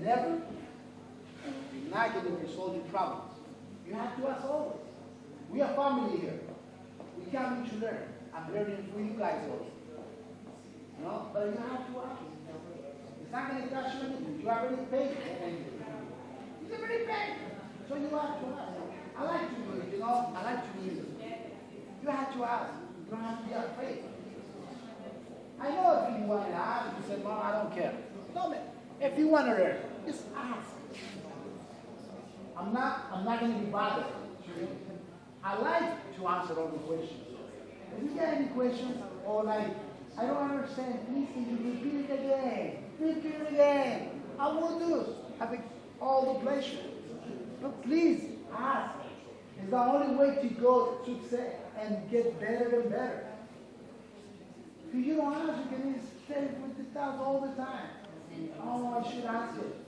never, you're not going to resolve your problems. You have to ask always. We are family here. We come to learn. I'm learning for you guys also. You know, but you have to ask. It's not going to cost you anything. You already paid. You already paid. So you have to ask. I like to read, you know. I like to read. You have to ask. You don't have to be afraid. I know if you want to ask, you say, Mom, I don't care. No, man. If you want to learn, just ask. I'm not, I'm not going to be bothered. I like to answer all the questions. If you get any questions or like, I don't understand, please you repeat it again? Repeat it again. I will do. Having all the pleasure. But please ask. It's the only way to go to and get better and better. If you don't ask, you can stay with the thoughts all the time. Oh, I should ask it.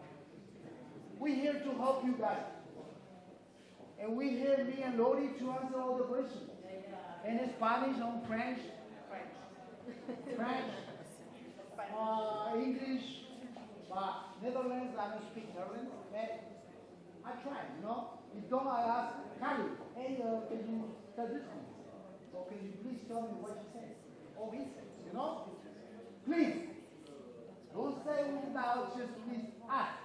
here to help you guys. And we hear me and Lori to answer all the questions. In Spanish, on French, French, uh, English, but Netherlands, I don't speak Netherlands. I try, you know. If don't, I ask Kali, hey, uh, can you tell this one? Or can you please tell me what she says? Or he says, you know? Please, don't say without, just please ask.